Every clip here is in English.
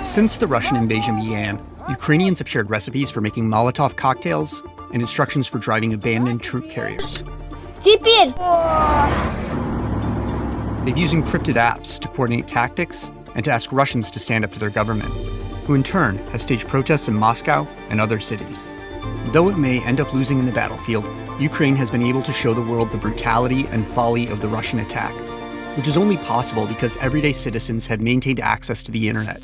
Since the Russian invasion began, Ukrainians have shared recipes for making Molotov cocktails and instructions for driving abandoned troop carriers. They've used encrypted apps to coordinate tactics and to ask Russians to stand up to their government, who in turn have staged protests in Moscow and other cities. Though it may end up losing in the battlefield, Ukraine has been able to show the world the brutality and folly of the Russian attack which is only possible because everyday citizens have maintained access to the internet.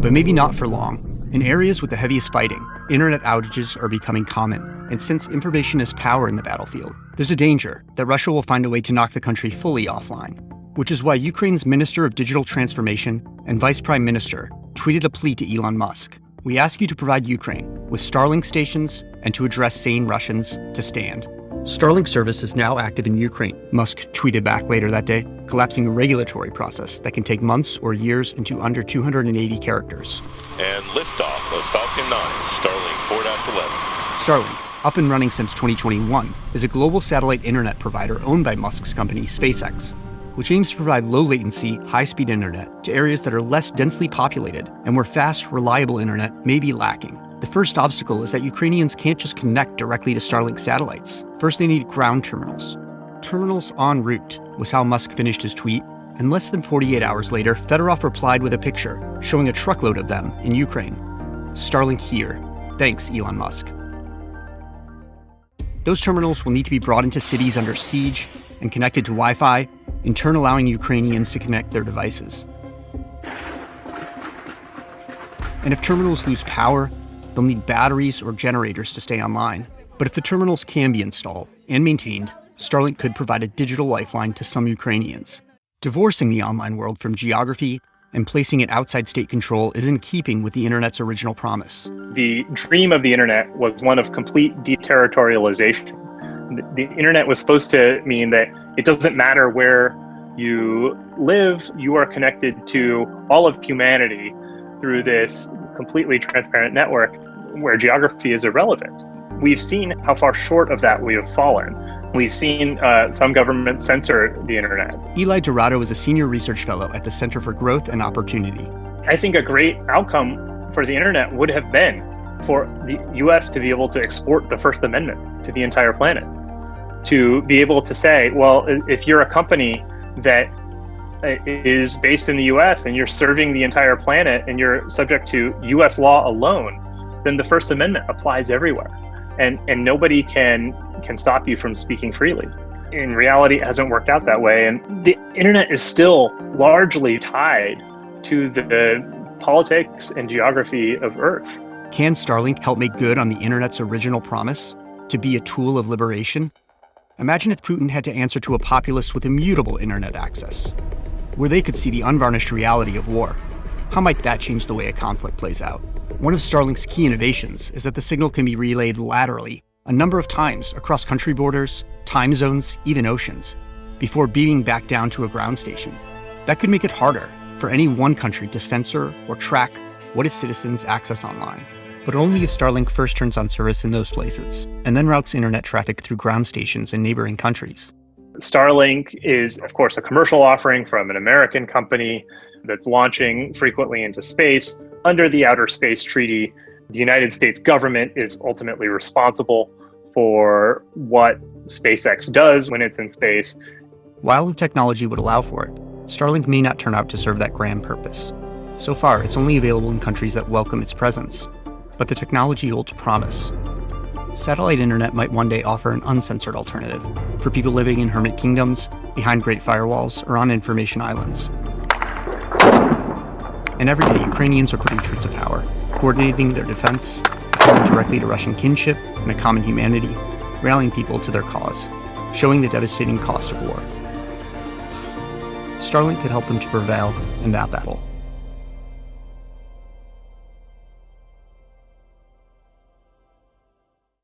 But maybe not for long. In areas with the heaviest fighting, internet outages are becoming common, and since information is power in the battlefield, there's a danger that Russia will find a way to knock the country fully offline. Which is why Ukraine's Minister of Digital Transformation and Vice Prime Minister tweeted a plea to Elon Musk. We ask you to provide Ukraine with Starlink stations and to address sane Russians to stand. Starlink service is now active in Ukraine, Musk tweeted back later that day, collapsing a regulatory process that can take months or years into under 280 characters. And liftoff of Falcon 9, Starlink 4-11. Starlink, up and running since 2021, is a global satellite internet provider owned by Musk's company SpaceX, which aims to provide low latency, high speed internet to areas that are less densely populated and where fast, reliable internet may be lacking. The first obstacle is that Ukrainians can't just connect directly to Starlink satellites. First, they need ground terminals. Terminals en route was how Musk finished his tweet, and less than 48 hours later, Fedorov replied with a picture showing a truckload of them in Ukraine. Starlink here. Thanks, Elon Musk. Those terminals will need to be brought into cities under siege and connected to Wi Fi, in turn allowing Ukrainians to connect their devices. And if terminals lose power, they'll need batteries or generators to stay online. But if the terminals can be installed and maintained, Starlink could provide a digital lifeline to some Ukrainians. Divorcing the online world from geography and placing it outside state control is in keeping with the internet's original promise. The dream of the internet was one of complete deterritorialization. The, the internet was supposed to mean that it doesn't matter where you live, you are connected to all of humanity through this completely transparent network where geography is irrelevant. We've seen how far short of that we have fallen. We've seen uh, some governments censor the internet. Eli Dourado is a senior research fellow at the Center for Growth and Opportunity. I think a great outcome for the internet would have been for the US to be able to export the First Amendment to the entire planet. To be able to say, well, if you're a company that uh, based in the US and you're serving the entire planet and you're subject to US law alone, then the First Amendment applies everywhere. And, and nobody can, can stop you from speaking freely. In reality, it hasn't worked out that way. And the internet is still largely tied to the politics and geography of Earth. Can Starlink help make good on the internet's original promise to be a tool of liberation? Imagine if Putin had to answer to a populace with immutable internet access, where they could see the unvarnished reality of war. How might that change the way a conflict plays out? One of Starlink's key innovations is that the signal can be relayed laterally a number of times across country borders, time zones, even oceans, before beaming back down to a ground station. That could make it harder for any one country to censor or track what its citizens access online. But only if Starlink first turns on service in those places, and then routes internet traffic through ground stations in neighboring countries. Starlink is, of course, a commercial offering from an American company that's launching frequently into space. Under the Outer Space Treaty, the United States government is ultimately responsible for what SpaceX does when it's in space. While the technology would allow for it, Starlink may not turn out to serve that grand purpose. So far, it's only available in countries that welcome its presence, but the technology holds promise. Satellite internet might one day offer an uncensored alternative for people living in hermit kingdoms, behind great firewalls, or on information islands. And every day, Ukrainians are putting truth to power, coordinating their defense, appealing directly to Russian kinship and a common humanity, rallying people to their cause, showing the devastating cost of war. Starlink could help them to prevail in that battle.